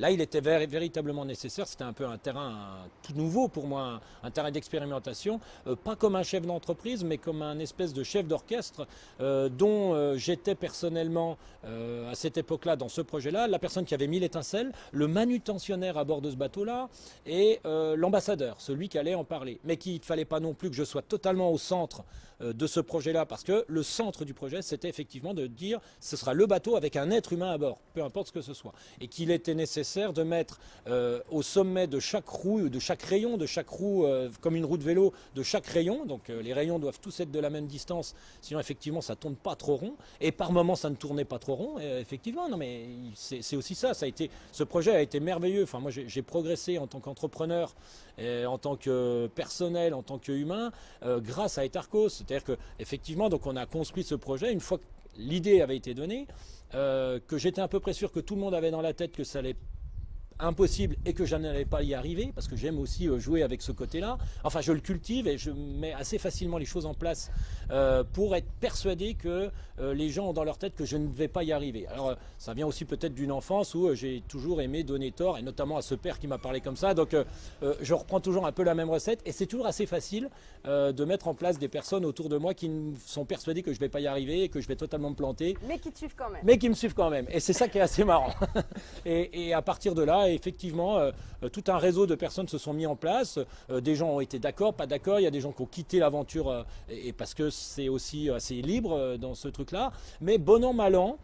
Là, il était véritablement nécessaire, c'était un peu un terrain tout nouveau pour moi, un, terrain d'expérimentation, euh, pas comme un chef d'entreprise, mais comme un espèce de chef d'orchestre euh, dont euh, j'étais personnellement à cette époque-là dans ce projet-là, la personne qui avait mis l'étincelle, le manutentionnaire à bord de ce bateau-là et l'ambassadeur, celui qui allait en parler. Mais qu'il ne fallait pas non plus que je sois totalement au centre de ce projet-là, parce que le centre du projet, c'était effectivement de dire ce sera le bateau avec un être humain à bord, peu importe ce que ce soit. Et qu'il était nécessaire de mettre euh, au sommet de chaque roue, de chaque rayon, de chaque roue, euh, comme une roue de vélo, de chaque rayon, donc euh, les rayons doivent tous être de la même distance, sinon effectivement ça tourne pas trop rond, et par moment ça ne tournait pas trop rond, effectivement, non mais c'est aussi ça, ça a été, ce projet a été merveilleux, enfin moi j'ai progressé en tant qu'entrepreneur, en tant que personnel, en tant qu'humain, grâce à Etarcos, c'est-à-dire que effectivement on a construit ce projet. Une fois que l'idée avait été donnée, que j'étais à peu près sûr que tout le monde avait dans la tête que ça allait impossible et que je n'allais pas y arriver, parce que j'aime aussi euh, jouer avec ce côté-là. Enfin, je le cultive et je mets assez facilement les choses en place euh, pour être persuadé que euh, les gens ont dans leur tête que je ne vais pas y arriver. Alors, ça vient aussi peut-être d'une enfance où j'ai toujours aimé donner tort, et notamment à ce père qui m'a parlé comme ça. Donc, je reprends toujours un peu la même recette, et c'est toujours assez facile de mettre en place des personnes autour de moi qui sont persuadées que je ne vais pas y arriver, et que je vais totalement me planter. Mais qui te suivent quand même. Mais qui me suivent quand même. Et c'est ça qui est assez marrant. et, et à partir de là, effectivement, euh, euh, tout un réseau de personnes se sont mis en place. Euh, des gens ont été d'accord, pas d'accord. Il y a des gens qui ont quitté l'aventure et, parce que c'est aussi assez libre dans ce truc-là. Mais bon an, mal an,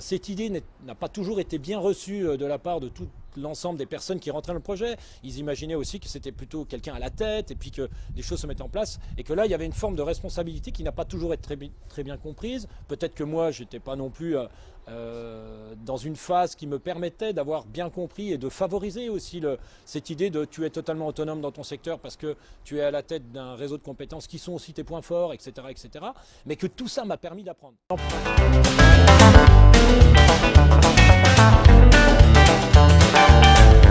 cette idée n'a pas toujours été bien reçue de la part de tout l'ensemble des personnes qui rentraient dans le projet. Ils imaginaient aussi que c'était plutôt quelqu'un à la tête et puis que des choses se mettaient en place et que là, il y avait une forme de responsabilité qui n'a pas toujours été très, bien comprise. Peut-être que moi, j'étais pas non plus euh, euh, dans une phase qui me permettait d'avoir bien compris et de favoriser aussi cette idée de tu es totalement autonome dans ton secteur parce que tu es à la tête d'un réseau de compétences qui sont aussi tes points forts, etc., etc. Mais que tout ça m'a permis d'apprendre.